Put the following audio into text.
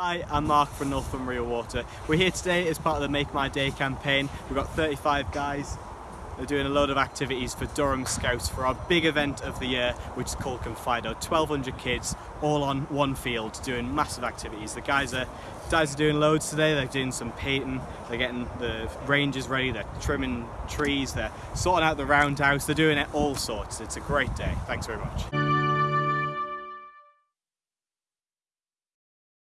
Hi, I'm Mark from Northumbrian Water. We're here today as part of the Make My Day campaign. We've got 35 guys. They're doing a load of activities for Durham Scouts for our big event of the year, which is called Confido. 1,200 kids all on one field doing massive activities. The guys are guys are doing loads today. They're doing some painting. They're getting the ranges ready. They're trimming trees. They're sorting out the roundhouse. They're doing it all sorts. It's a great day. Thanks very much.